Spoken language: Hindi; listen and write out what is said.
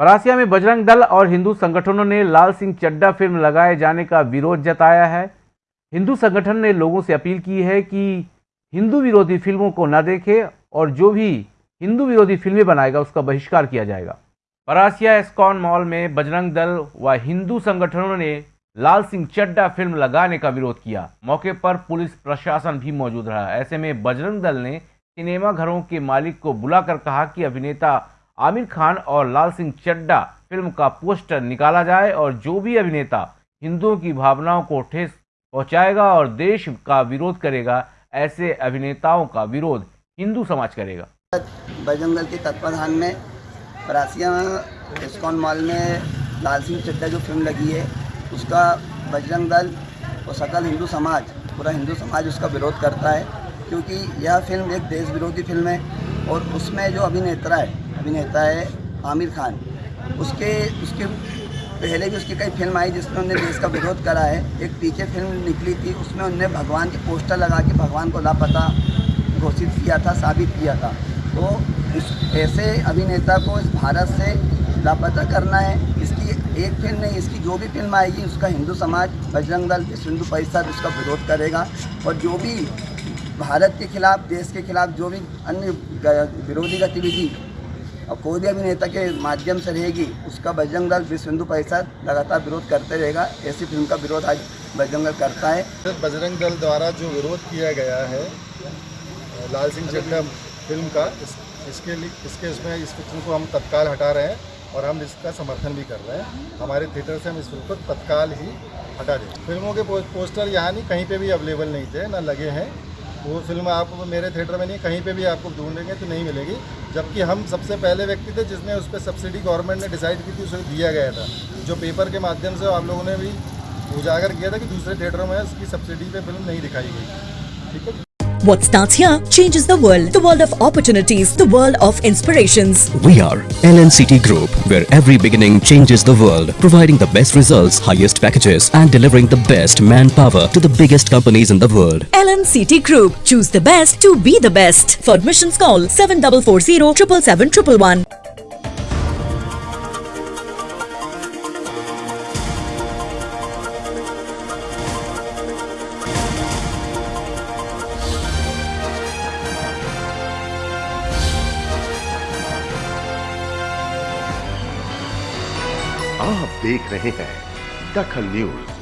परासिया में बजरंग दल और हिंदू संगठनों ने लाल सिंह चड्डा फ़िल्म लगाए जाने का विरोध जताया है। हिंदू संगठन ने लोगों से अपील की है कि हिंदू विरोधी फ़िल्मों को न देखे और जो भी हिंदू विरोधी फ़िल्में बनाएगा उसका बहिष्कार किया जाएगा। परासिया एस्कॉन मॉल में बजरंग दल व हिंदू संगठनों ने लाल सिंह चड्डा फ़िल्म लगाने का विरोध किया। मौके पर पुलिस प्रशासन भी मौजूद रहा। ऐसे में बजरंग दल ने सिनेमा घरों के मालिक को बुलाकर कहा कि अभिनेता आमिर खान और लाल सिंह चड्डा फ़िल्म का पोस्टर निकाला जाए और जो भी अभिनेता हिंदुओं की भावनाओं को ठेस पहुंचाएगा और देश का विरोध करेगा, ऐसे अभिनेताओं का विरोध हिंदू समाज करेगा। बजरंग के तत्वाधान में परासिया इस्कॉन मॉल में लाल सिंह चड्डा जो फ़िल्म लगी है, उसका बजरंग दल और सकल हिंदू समाज, पूरा हिंदू समाज उसका विरोध करता है, क्योंकि यह फ़िल्म एक देश विरोधी फ़िल्म है और उसमें जो अभिनेता है अभिनेता है आमिर खान। उसके उसके पहले भी उसकी कई फ़िल्म आई जिसमें उन्होंने देश का विरोध करा है। एक पीछे फ़िल्म निकली थी, उसमें उनने भगवान के पोस्टर लगा के भगवान को लापता घोषित किया था, साबित किया था। तो इस, ऐसे अभिनेता को इस भारत से लापता करना है। इसकी एक फ़िल्म नहीं, इसकी जो भी फ़िल्म आएगी, उसका हिंदू समाज, बजरंग दल, विश्व हिंदू परिषद उसका विरोध करेगा। और जो भी भारत के खिलाफ, देश के खिलाफ जो भी अन्य विरोधी गतिविधि और कोई भी अभिनेता के माध्यम से रहेगी उसका बजरंग दल विश्व हिंदू परिषद लगातार विरोध करते रहेगा। ऐसी फ़िल्म का विरोध आज बजरंग दल करता है। बजरंग दल द्वारा जो विरोध किया गया है लाल सिंह चड्डा फ़िल्म का इस, इसके लिए इसके इसमें इस फ़िल्म को हम तत्काल हटा रहे हैं और हम इसका समर्थन भी कर रहे हैं। हमारे थिएटर से हम इस फ़िल्म को तत्काल ही हटा दें। फ़िल्मों के पोस्टर यहाँ नहीं कहीं पे भी अवेलेबल नहीं थे ना लगे हैं। वो फ़िल्म आप मेरे थिएटर में नहीं, कहीं पे भी आपको ढूंढेंगे तो नहीं मिलेगी। जबकि हम सबसे पहले व्यक्ति थे जिसने उस पर सब्सिडी गवर्नमेंट ने डिसाइड की थी, उसे दिया गया था। जो पेपर के माध्यम से आप लोगों ने भी उजागर किया था कि दूसरे थिएटरों में उसकी सब्सिडी पर फ़िल्म नहीं दिखाई गई। ठीक है? What starts here changes the world. The world of opportunities, the world of inspirations. We are LNCT Group, where every beginning changes the world, providing the best results, highest packages, and delivering the best manpower to the biggest companies in the world. LNCT Group. Choose the best to be the best. For admissions, call 7440 777 आप देख रहे हैं दखल न्यूज़।